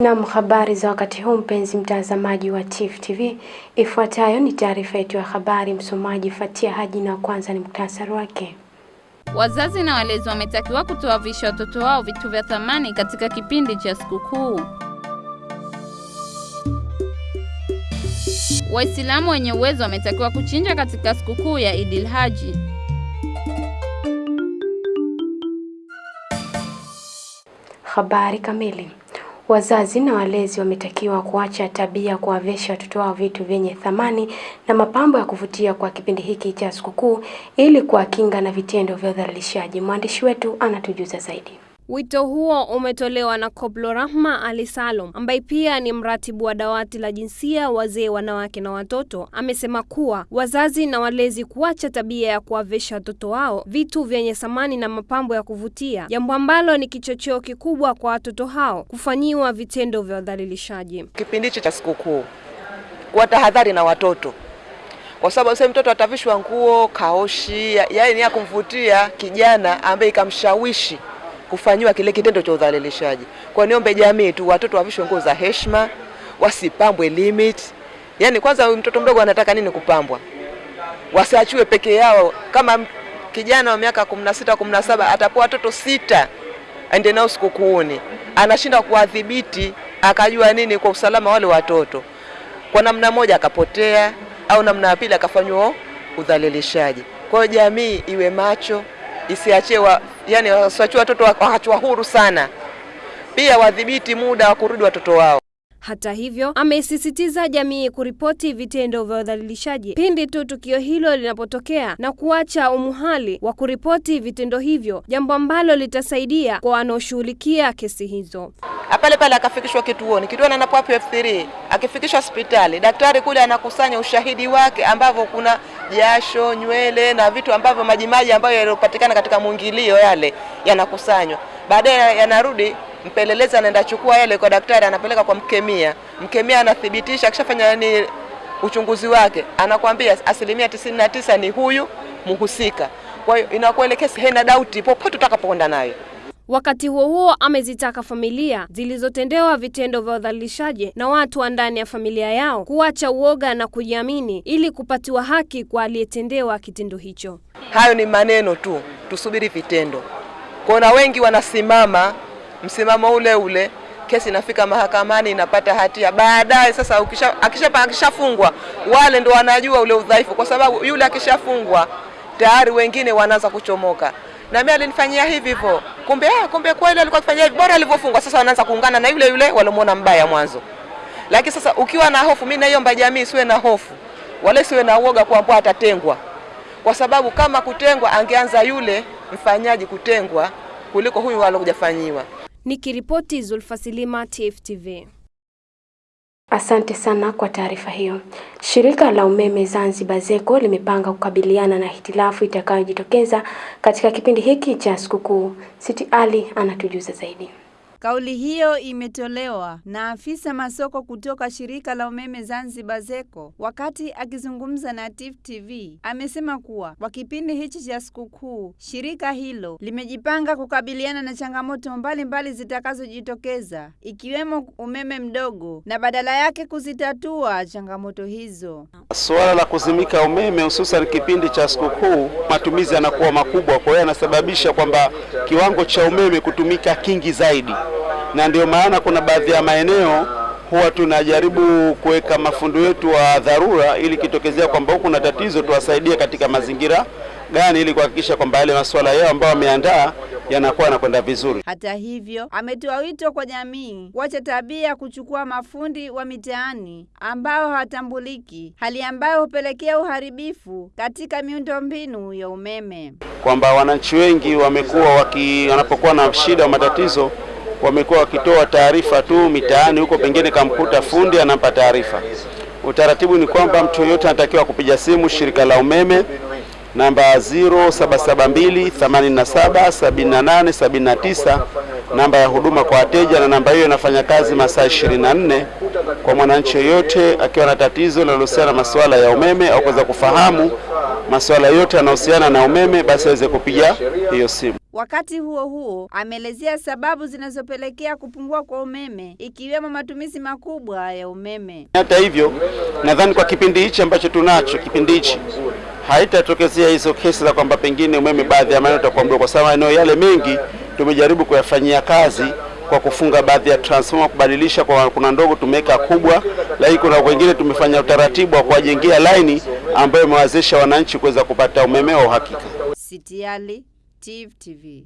Naam, habari za wakati huu mpenzi mtazamaji wa Tifu TV. Ifuatayo ni taarifa yetu ya habari, msomaji Fatia Haji na kwanza ni muktasari wake. Wazazi na walezi wametakiwa kutowavisha watoto wao vitu vya thamani katika kipindi cha sikukuu. Waislamu wenye uwezo wametakiwa kuchinja katika sikukuu ya Idil Haji. Habari kamili. Wazazi na walezi wametakiwa kuacha tabia kuwavesha watoto wao vitu vyenye thamani na mapambo ya kuvutia kwa kipindi hiki cha sikukuu ili kuwakinga na vitendo vya udhalilishaji. Mwandishi wetu anatujuza zaidi. Wito huo umetolewa na Koblo Rahma Ali Salum ambaye pia ni mratibu wa dawati la jinsia, wazee, wanawake na watoto. Amesema kuwa wazazi na walezi kuacha tabia ya kuwavesha watoto wao vitu vyenye samani na mapambo ya kuvutia, jambo ambalo ni kichocheo kikubwa kwa watoto hao kufanyiwa vitendo vya udhalilishaji. Kipindi hichi cha sikukuu, kuwa tahadhari na watoto, kwa sababu sasa mtoto atavishwa nguo kaoshi, yaani ya kumvutia kijana ambaye ikamshawishi kufanyiwa kile kitendo cha udhalilishaji. Kwa niombe jamii tu watoto wavishwe nguo za heshima, wasipambwe limit. Yaani kwanza mtoto mdogo anataka nini kupambwa? Wasiachiwe peke yao. Kama kijana wa miaka 16, 17 atapewa watoto sita aende nao sikukuuni, anashinda kuwadhibiti, akajua nini kwa usalama wale watoto. Kwa namna moja akapotea, au namna ya pili akafanywa udhalilishaji. Kwa hiyo jamii iwe macho, isiachie wa, yani wasiachie watoto wakachwa huru sana, pia wadhibiti muda wa kurudi watoto wao. Hata hivyo, amesisitiza jamii kuripoti vitendo vya udhalilishaji pindi tu tukio hilo linapotokea na kuacha umuhali wa kuripoti vitendo hivyo, jambo ambalo litasaidia kwa wanaoshughulikia kesi hizo. Pale pale akafikishwa kituoni, kituoni anapoa F3, akifikishwa hospitali, daktari kule anakusanya ushahidi wake ambavyo kuna jasho, nywele na vitu ambavyo majimaji ambayo yaliyopatikana katika mwingilio yale yanakusanywa, baadaye yanarudi mpelelezi anaenda chukua yale kwa daktari, anapeleka kwa mkemia. Mkemia anathibitisha, akishafanya ni uchunguzi wake, anakwambia asilimia tisini na tisa ni huyu mhusika. Kwa hiyo inakuelekeza haina dauti popote utakapokwenda nayo. Wakati huo huo, amezitaka familia zilizotendewa vitendo vya udhalilishaji na watu wa ndani ya familia yao kuacha uoga na kujiamini ili kupatiwa haki kwa aliyetendewa kitendo hicho. Hayo ni maneno tu, tusubiri vitendo. Kuna wengi wanasimama msimamo ule ule, kesi inafika mahakamani, inapata hatia. Baadaye sasa ukisha, akisha, akishafungwa wale ndo wanajua ule udhaifu, kwa sababu yule akishafungwa tayari wengine wanaanza kuchomoka na mimi alinifanyia hivi hivyo, kumbe ah, kumbe kweli alikuwa akifanyia hivi, bora alivyofungwa. Sasa wanaanza kuungana na yule yule walomuona mbaya mwanzo. Lakini sasa ukiwa na hofu, mimi naiomba jamii siwe na hofu, wale siwe na uoga kwamba atatengwa, kwa sababu kama kutengwa, angeanza yule mfanyaji kutengwa kuliko huyu alokujafanyiwa. Nikiripoti Zulfa Silima, TFTV. Asante sana kwa taarifa hiyo. Shirika la umeme Zanzibar ZECO limepanga kukabiliana na hitilafu itakayojitokeza katika kipindi hiki cha sikukuu. Siti Ali anatujuza zaidi. Kauli hiyo imetolewa na afisa masoko kutoka shirika la umeme Zanzibar ZECO wakati akizungumza na Tifu TV. Amesema kuwa kwa kipindi hichi cha sikukuu shirika hilo limejipanga kukabiliana na changamoto mbalimbali zitakazojitokeza ikiwemo umeme mdogo na badala yake kuzitatua changamoto hizo. Suala la kuzimika umeme hususan kipindi cha sikukuu, matumizi yanakuwa makubwa, kwa hiyo yanasababisha kwamba kiwango cha umeme kutumika kingi zaidi na ndio maana kuna baadhi ya maeneo huwa tunajaribu kuweka mafundi wetu wa dharura, ili kitokezea kwamba huku na tatizo tuwasaidie katika mazingira gani, ili kuhakikisha kwamba yale masuala yao ambayo wameandaa yanakuwa yanakwenda vizuri. Hata hivyo, ametoa wito kwa jamii kuacha tabia ya kuchukua mafundi wa mitaani ambao hawatambuliki, hali ambayo hupelekea uharibifu katika miundombinu ya umeme, kwamba wananchi wengi wamekuwa waki, wanapokuwa na shida au matatizo wamekuwa wakitoa taarifa tu mitaani huko, pengine kamkuta fundi anampa taarifa. Utaratibu ni kwamba mtu yoyote anatakiwa kupiga simu shirika la umeme namba 0772 87 78 79, namba ya huduma kwa wateja, na namba hiyo inafanya kazi masaa 24 kwa mwananchi yoyote akiwa na tatizo linalohusiana na masuala ya umeme au kuweza kufahamu masuala yote yanayohusiana na umeme, basi aweze kupiga hiyo simu. Wakati huo huo, ameelezea sababu zinazopelekea kupungua kwa umeme ikiwemo matumizi makubwa ya umeme. Hata hivyo, nadhani kwa kipindi hichi ambacho tunacho, kipindi hichi haitatokezea hizo kesi za kwamba pengine umeme baadhi ya maeneo utakuwa mdogo, kwa sababu maeneo yale mengi tumejaribu kuyafanyia kazi kwa kufunga baadhi ya transformer, kubadilisha kwa kuna ndogo tumeweka kubwa, lakini kuna wengine tumefanya utaratibu wa kuwajengia laini ambayo imewawezesha wananchi kuweza kupata umeme wa uhakika. City Ali TV. TV.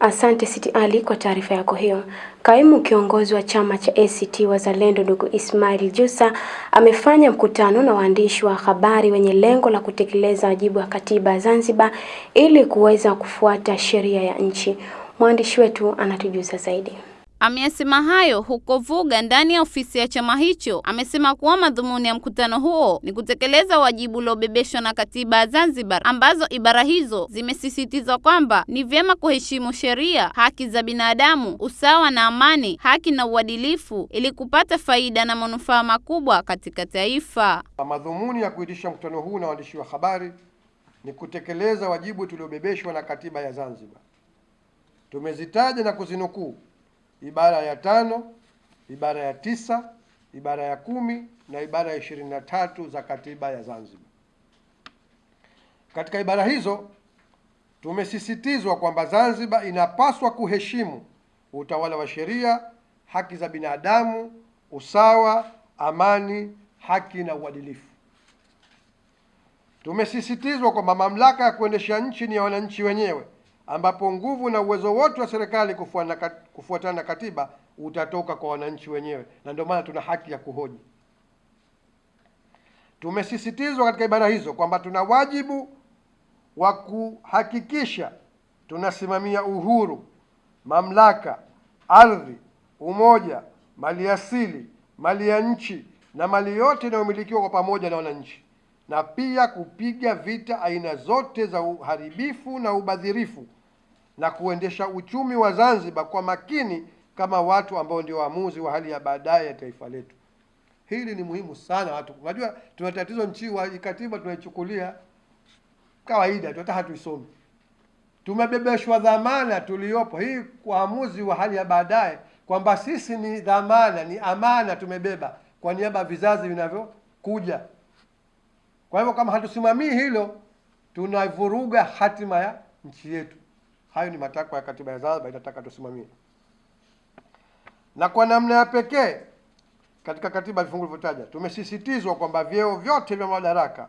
Asante Siti Ali kwa taarifa yako hiyo. Kaimu kiongozi wa chama cha ACT Wazalendo ndugu Ismail Jusa amefanya mkutano na waandishi wa habari wenye lengo la kutekeleza wajibu wa katiba ya Zanzibar ili kuweza kufuata sheria ya nchi. Mwandishi wetu anatujuza zaidi. Ameyasema hayo huko Vuga ndani ya ofisi ya chama hicho. Amesema kuwa madhumuni ya mkutano huo ni kutekeleza wajibu uliobebeshwa na katiba ya Zanzibar, ambazo ibara hizo zimesisitiza kwamba ni vyema kuheshimu sheria, haki za binadamu, usawa na amani, haki na uadilifu ili kupata faida na manufaa makubwa katika taifa. Madhumuni ya kuitisha mkutano huu na waandishi wa habari ni kutekeleza wajibu tuliobebeshwa na katiba ya Zanzibar. Tumezitaja na kuzinukuu ibara ya tano, ibara ya tisa, ibara ya kumi na ibara ya ishirini na tatu za katiba ya Zanzibar. Katika ibara hizo tumesisitizwa kwamba Zanzibar inapaswa kuheshimu utawala wa sheria, haki za binadamu, usawa, amani, haki na uadilifu. Tumesisitizwa kwamba mamlaka ya kuendesha nchi ni ya wananchi wenyewe ambapo nguvu na uwezo wote wa serikali kufuatana na katiba utatoka kwa wananchi wenyewe, na ndio maana tuna haki ya kuhoji. Tumesisitizwa katika ibara hizo kwamba tuna wajibu wa kuhakikisha tunasimamia uhuru, mamlaka, ardhi, umoja, mali asili mali ya nchi na mali yote inayomilikiwa kwa pamoja na wananchi, na pia kupiga vita aina zote za uharibifu na ubadhirifu na kuendesha uchumi wa Zanzibar kwa makini kama watu ambao ndio waamuzi wa hali ya baadaye ya taifa letu. Hili ni muhimu sana watu. Unajua tuna tatizo nchi wa katiba tunaichukulia kawaida tu, hata hatuisomi. Tumebebeshwa dhamana tuliyopo hii waamuzi wa hali ya baadaye, kwamba sisi ni dhamana, ni amana tumebeba kwa niaba ya vizazi vinavyokuja. Kwa hivyo kama hatusimamii hilo, tunavuruga hatima ya nchi yetu. Hayo ni matakwa ya katiba ya Zanzibar, inataka tusimamie. Na kwa namna ya pekee katika katiba vifungu vilivyotaja, tumesisitizwa kwamba vyeo vyote vya madaraka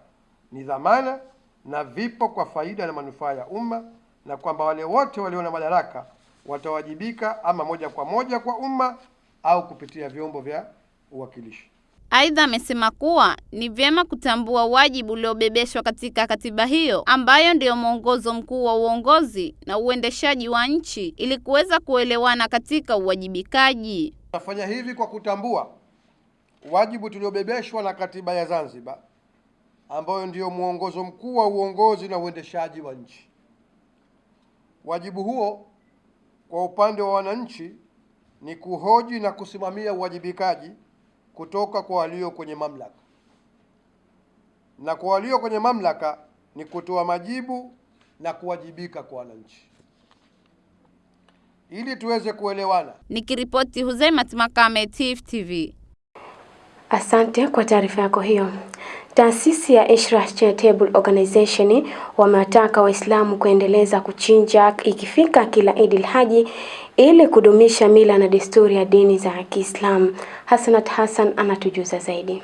ni dhamana na vipo kwa faida na manufaa ya umma, na kwamba wale wote walio na madaraka watawajibika ama moja kwa moja kwa umma au kupitia vyombo vya uwakilishi. Aidha, amesema kuwa ni vyema kutambua wajibu uliobebeshwa katika katiba hiyo ambayo ndiyo mwongozo mkuu wa uongozi na uendeshaji wa nchi ili kuweza kuelewana katika uwajibikaji. Tunafanya hivi kwa kutambua wajibu tuliobebeshwa na katiba ya Zanzibar ambayo ndiyo mwongozo mkuu wa uongozi na uendeshaji wa nchi. Wajibu huo kwa upande wa wananchi ni kuhoji na kusimamia uwajibikaji kutoka kwa walio kwenye mamlaka, na kwa walio kwenye mamlaka ni kutoa majibu na kuwajibika kwa wananchi. Ili tuweze kuelewana, Nikiripoti Huzaimat Makame, Tifu TV. Asante kwa taarifa yako hiyo. Taasisi ya Ishra Charitable Organization wamewataka Waislamu kuendeleza kuchinja ikifika kila Idil Haji ili kudumisha mila na desturi ya dini za Kiislamu. Hasanat Hassan anatujuza zaidi.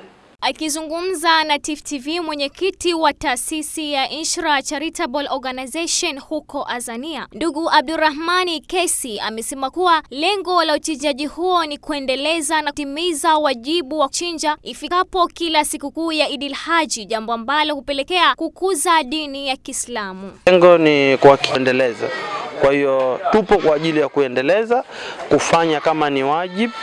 Akizungumza na Tifu TV, mwenyekiti wa taasisi ya Inshra Charitable Organization huko Azania, ndugu Abdurrahmani Kesi amesema kuwa lengo la uchinjaji huo ni kuendeleza na kutimiza wajibu wa kuchinja ifikapo kila sikukuu ya Idil Haji, jambo ambalo hupelekea kukuza dini ya Kiislamu. Lengo ni kwa kuendeleza. Kwa hiyo tupo kwa ajili ya kuendeleza, kufanya kama ni wajibu.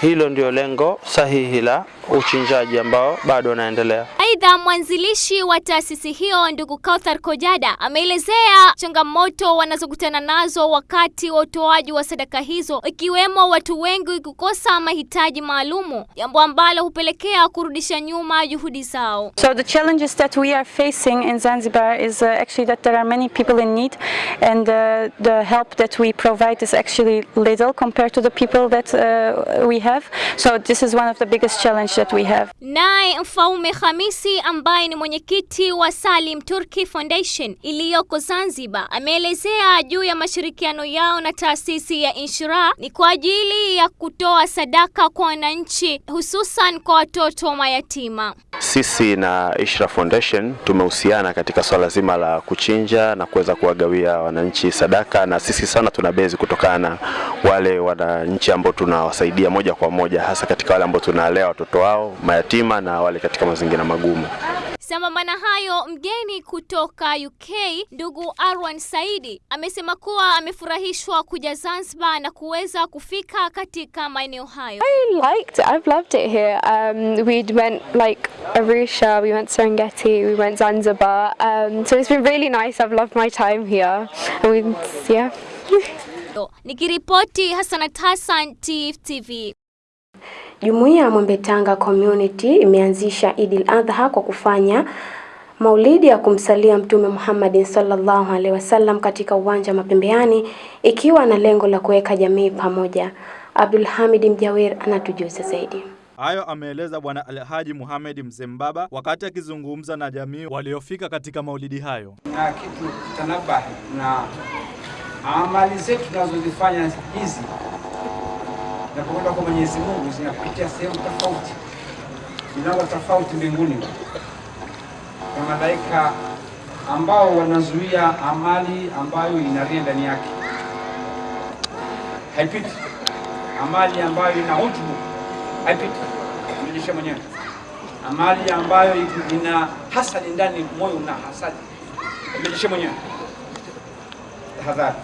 Hilo ndio lengo sahihi la uchinjaji ambao bado unaendelea. Aidha, mwanzilishi wa taasisi hiyo ndugu Kauthar Kojada ameelezea changamoto wanazokutana nazo wakati wa utoaji wa sadaka hizo, ikiwemo watu wengi kukosa mahitaji maalumu, jambo ambalo hupelekea kurudisha nyuma juhudi zao. So the challenges that we are facing in Zanzibar is uh, actually that there are many people in need and uh, the help that we provide is actually little compared to the people that uh, we have. So this is one of the biggest challenge that we have. Naye Mfaume Hamisi ambaye ni mwenyekiti wa Salim Turki Foundation iliyoko Zanzibar ameelezea juu ya mashirikiano yao na taasisi ya Inshira ni kwa ajili ya kutoa sadaka kwa wananchi hususan kwa watoto mayatima. Sisi na Ishra Foundation tumehusiana katika swala zima la kuchinja na kuweza kuwagawia wananchi sadaka, na sisi sana tuna bezi kutokana na wale wananchi ambao tunawasaidia moja kwa moja, hasa katika wale ambao tunalea watoto wao mayatima na wale katika mazingira magumu. Sambamba na hayo, mgeni kutoka UK ndugu Arwan Saidi amesema kuwa amefurahishwa kuja Zanzibar na kuweza kufika katika maeneo hayo. I liked it. I've loved it here. Um, we went like Arusha, we went Serengeti, we went Zanzibar. Um, so it's been really nice. I've loved my time here. And we, yeah. Nikiripoti Hassanat Hassan, TV. Jumuiya ya Mwembe Tanga Community imeanzisha Idil Adha kwa kufanya maulidi ya kumsalia Mtume Muhammad sallallahu alaihi wasallam katika uwanja wa Mapembeani ikiwa na lengo la kuweka jamii pamoja. Abdul Hamid Mjawir anatujuza zaidi. Hayo ameeleza Bwana Alhaji Muhamedi Mzembaba wakati akizungumza na jamii waliofika katika maulidi hayo. Na kitu tanabahi na amali zetu tunazozifanya hizi zinapokwenda kwa Mwenyezi Mungu zinapitia sehemu tofauti, milango tofauti mbinguni, na malaika ambao wanazuia amali ambayo inaria ndani yake, haipiti. Amali ambayo ina hutubu haipiti, mrejeshe mwenyewe. Amali ambayo ina hasadi ndani, moyo una hasadi, mrejeshe mwenyewe. Tahadhari.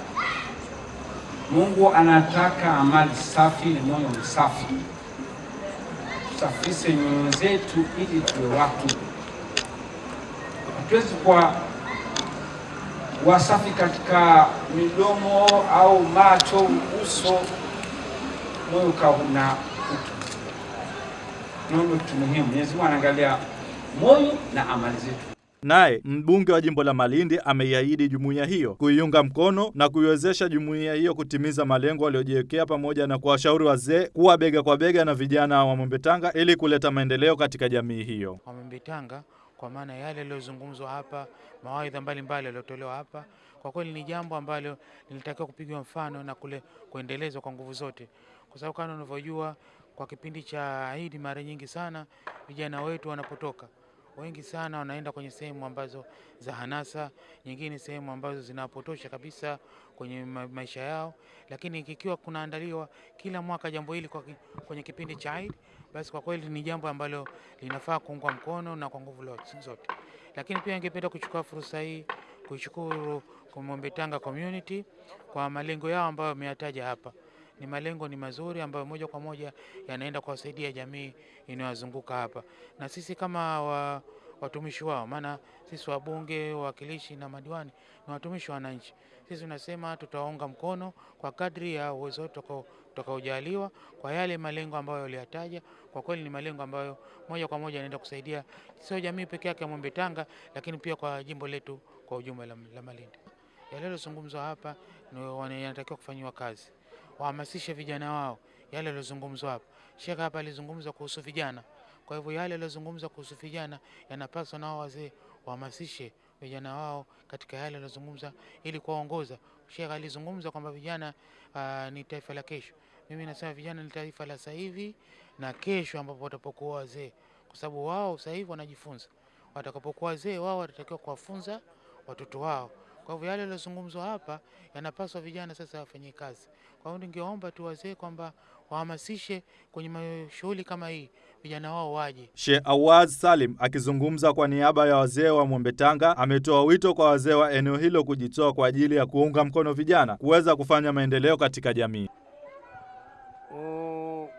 Mungu anataka amali safi na moyo msafi. Tusafishe nyoyo zetu ili tuwe watu. Hatuwezi kuwa wasafi katika midomo au macho, uso, moyo kauna na utu. Kitu muhimu. Mwenyezi Mungu anaangalia moyo na amali zetu. Naye mbunge wa jimbo la Malindi ameiahidi jumuiya hiyo kuiunga mkono na kuiwezesha jumuiya hiyo kutimiza malengo aliyojiwekea pamoja na kuwashauri wazee kuwa bega kwa bega na vijana wa Mwembetanga ili kuleta maendeleo katika jamii hiyo. Mwembetanga kwa maana yale yaliyozungumzwa hapa, mawaidha mbalimbali yaliyotolewa hapa, kwa kweli ni jambo ambalo linatakiwa kupigwa mfano na kule kuendelezwa kwa nguvu zote, kwa sababu kama unavyojua kwa kipindi cha Idi mara nyingi sana vijana wetu wanapotoka wengi sana wanaenda kwenye sehemu ambazo za hanasa, nyingine sehemu ambazo zinapotosha kabisa kwenye maisha yao. Lakini kikiwa kunaandaliwa kila mwaka jambo hili kwenye kipindi cha Eid, basi kwa kweli ni jambo ambalo linafaa kuungwa mkono na kwa nguvu zote. Lakini pia ningependa kuchukua fursa hii kuishukuru Mwembe Tanga community kwa malengo yao ambayo wameyataja hapa ni malengo ni mazuri ambayo moja kwa moja yanaenda kuwasaidia jamii inayozunguka hapa, na sisi kama wa, watumishi wao, maana sisi wabunge, wawakilishi na madiwani ni watumishi wa wananchi. Sisi tunasema tutawaunga mkono kwa kadri ya uwezo wetu tutakaojaliwa kwa yale malengo ambayo waliyataja. Kwa kweli ni malengo ambayo moja kwa moja yanaenda kusaidia sio jamii peke yake ya Mwembe Tanga, lakini pia kwa jimbo letu kwa ujumla la, Malindi. Yaliyozungumzwa hapa yanatakiwa kufanyiwa kazi wahamasishe vijana wao yale yaliyozungumzwa hapa. Sheikh hapa alizungumza kuhusu vijana, kwa hivyo yale yaliyozungumzwa kuhusu vijana yanapaswa nao wazee wahamasishe vijana wao katika yale yaliyozungumza ili kuwaongoza. Sheikh alizungumza kwamba vijana uh, ni taifa la kesho. Mimi nasema vijana ni taifa la sasa hivi na kesho, ambapo watapokuwa wazee, kwa sababu wao sasa hivi wanajifunza, watakapokuwa wazee wao watatakiwa kuwafunza watoto wao. Kwa hivyo yale yaliyozungumzwa hapa yanapaswa vijana sasa wafanyie kazi. Kwa hiyo ningeomba tu wazee kwamba wahamasishe kwenye shughuli kama hii, vijana wao waje. Sheikh Awaz Salim akizungumza kwa niaba ya wazee wa Mwembe Tanga ametoa wito kwa wazee wa eneo hilo kujitoa kwa ajili ya kuunga mkono vijana kuweza kufanya maendeleo katika jamii.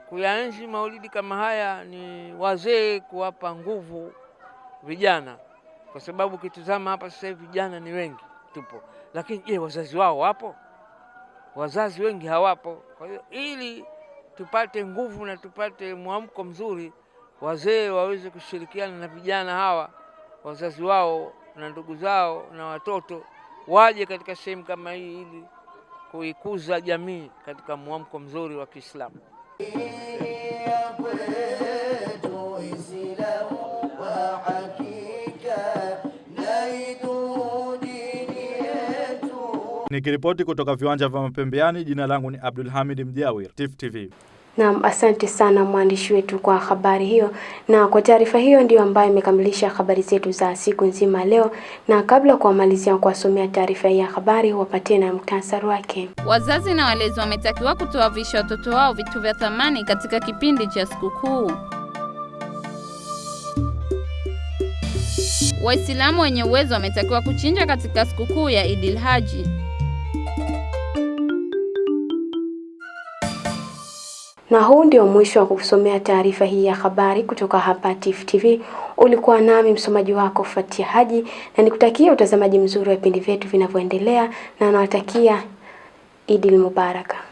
Kuyaenzi maulidi kama haya ni wazee kuwapa nguvu vijana, kwa sababu ukitizama hapa sasa hivi vijana ni wengi tupo, lakini je, wazazi wao wapo? Wazazi wengi hawapo. Kwa hiyo ili tupate nguvu na tupate mwamko mzuri, wazee waweze kushirikiana na vijana hawa, wazazi wao na ndugu zao na watoto waje katika sehemu kama hii ili kuikuza jamii katika mwamko mzuri wa Kiislamu. Nikiripoti kutoka viwanja vya Mapembeani, jina langu ni Abdul Hamid Mjawir, Tifu TV. Naam, asante sana mwandishi wetu kwa habari hiyo, na kwa taarifa hiyo ndiyo ambayo imekamilisha habari zetu za siku nzima leo. Na kabla kuwamalizia kuwasomea taarifa hii ya habari, wapatie na muktasari wake. Wazazi na walezi wametakiwa kutowavisha watoto wao vitu vya thamani katika kipindi cha sikukuu. Waislamu wenye uwezo wametakiwa kuchinja katika sikukuu ya Idil Haji. Na huu ndio mwisho wa kusomea taarifa hii ya habari kutoka hapa Tifu TV. Ulikuwa nami msomaji wako Fatia Haji, na nikutakia utazamaji mzuri wa vipindi vyetu vinavyoendelea, na nawatakia Idil Mubaraka.